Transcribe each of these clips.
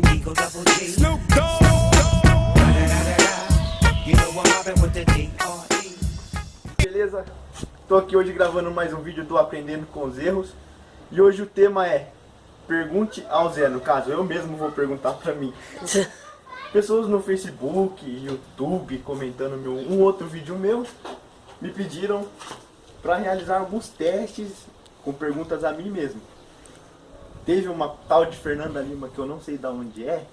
triple double G. Snoop Dogg. You know I'm mobbing with the D.R.E. Beleza? Tô aqui hoje gravando mais um vídeo do Aprendendo com os Erros. E hoje o tema é Pergunte ao Zé, no caso, eu mesmo vou perguntar pra mim. Pessoas no Facebook, YouTube, comentando meu, um outro vídeo meu, me pediram pra realizar alguns testes com perguntas a mim mesmo. Teve uma tal de Fernanda Lima, que eu não sei de onde é,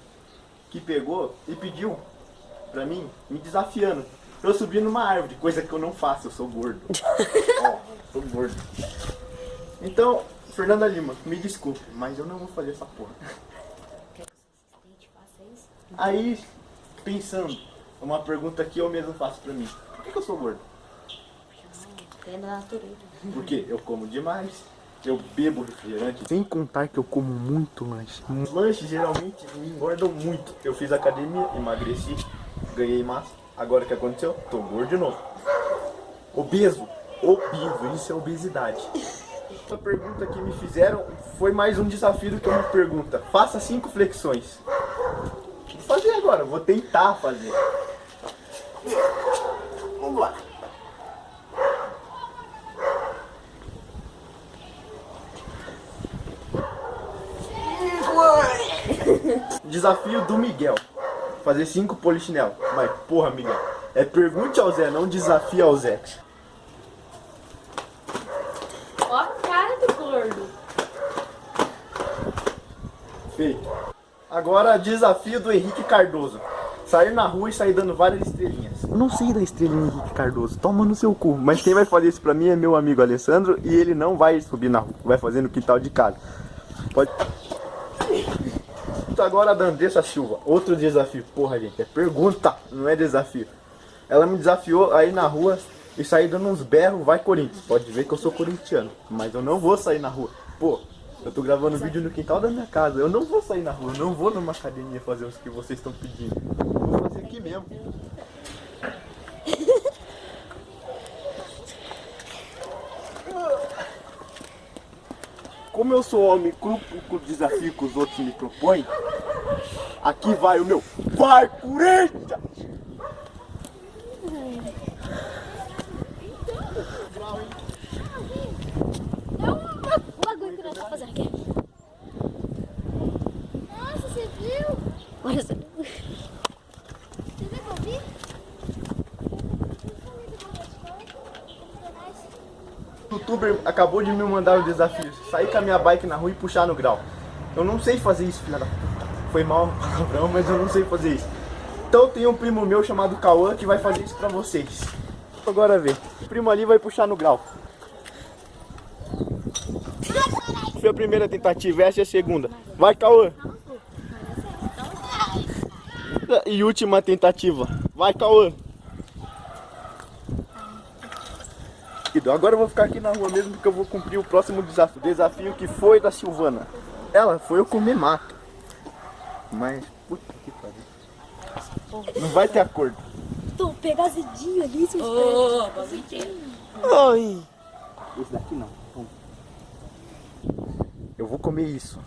que pegou e pediu pra mim, me desafiando. Eu subi numa árvore, coisa que eu não faço, eu sou gordo. Ó, sou gordo. Então, Fernanda Lima, me desculpe, mas eu não vou fazer essa porra. Aí, pensando, uma pergunta que eu mesmo faço pra mim. Por que, que eu sou gordo? É da natureza. Porque eu como demais, eu bebo refrigerante. Sem contar que eu como muito lanche. Os lanches geralmente me engordam muito. Eu fiz academia, emagreci, ganhei massa. Agora o que aconteceu? Tô gordo de novo. Obeso. Obeso, isso é obesidade. A pergunta que me fizeram foi mais um desafio do que uma pergunta. Faça cinco flexões. Vou fazer agora, vou tentar fazer. Vamos lá. Desafio do Miguel. Fazer cinco polichinelo. Mas, porra, Miguel. É pergunte ao Zé, não desafia ao Zé. Ó a cara do gordo. Feito. Agora, desafio do Henrique Cardoso. Sair na rua e sair dando várias estrelinhas. Eu não sei da estrelinha Henrique Cardoso. Toma no seu cu. Mas quem vai fazer isso pra mim é meu amigo Alessandro. E ele não vai subir na rua. Vai fazer no quintal de casa. Pode... Agora a Dandessa Silva, outro desafio. Porra, gente, é pergunta, não é desafio. Ela me desafiou aí na rua e sair dando uns berros, vai Corinthians. Pode ver que eu sou corintiano, mas eu não vou sair na rua. Pô, eu tô gravando vídeo no quintal da minha casa, eu não vou sair na rua, eu não vou numa academia fazer os que vocês estão pedindo. Eu vou fazer aqui mesmo. Como eu sou homem cru o desafio que os outros me propõem, aqui vai o meu Vai Corinthians! É um bagulho que nós vamos fazer aqui. Nossa, você viu? Olha só. Você viu que eu vi? O youtuber acabou de me mandar um desafio, sair com a minha bike na rua e puxar no grau. Eu não sei fazer isso, filha da puta. Foi mal palavrão, mas eu não sei fazer isso. Então tem um primo meu chamado Cauã que vai fazer isso pra vocês. Agora ver. O primo ali vai puxar no grau. Foi a primeira tentativa, essa é a segunda. Vai, Cauã. E última tentativa. Vai, Cauã. Agora eu vou ficar aqui na rua mesmo porque eu vou cumprir o próximo desafio. Desafio que foi da Silvana. Ela foi eu comer mato. Mas, puta que pariu. Não vai ter acordo. Tô pega azedinho ali, seus Ô, bonitinho. Oi. Esse daqui não. Eu vou comer isso.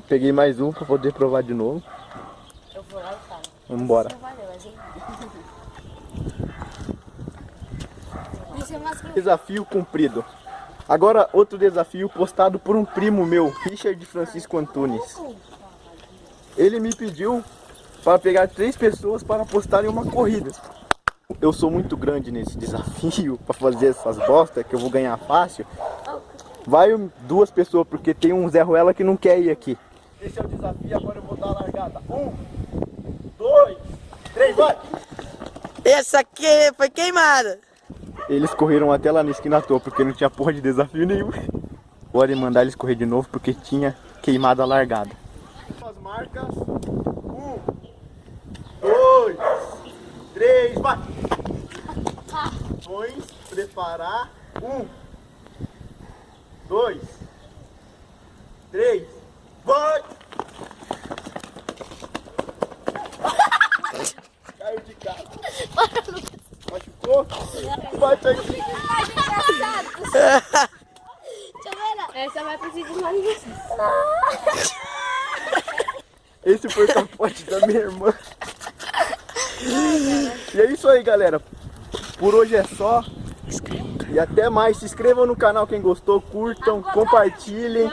Peguei mais um pra poder provar de novo. Eu vou lá e falo. Vambora. Não valeu, a gente... Isso é Desafio cumprido. Agora outro desafio postado por um primo meu, Richard Francisco Antunes. Ele me pediu para pegar três pessoas para postarem uma corrida. Eu sou muito grande nesse desafio para fazer essas bostas que eu vou ganhar fácil. Vai duas pessoas, porque tem um Zé Ruela que não quer ir aqui. Esse é o desafio, agora eu vou dar a largada. Um, dois, três, vai! Essa aqui foi queimada. Eles correram até lá na esquina à toa, porque não tinha porra de desafio nenhum. Podem mandar eles correr de novo, porque tinha queimado a largada. As marcas. Um, dois, três, vai! Ações, preparar. Um, dois, três, vai! Caiu de cara. Machucou. Bate ver lá. Essa vai precisar de mais você. Esse foi o capote da minha irmã. E é isso aí, galera. Por hoje é só. E até mais. Se inscrevam no canal quem gostou, curtam, compartilhem.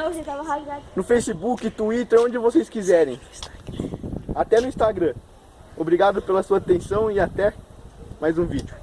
No Facebook, Twitter, onde vocês quiserem. Até no Instagram. Obrigado pela sua atenção e até mais um vídeo.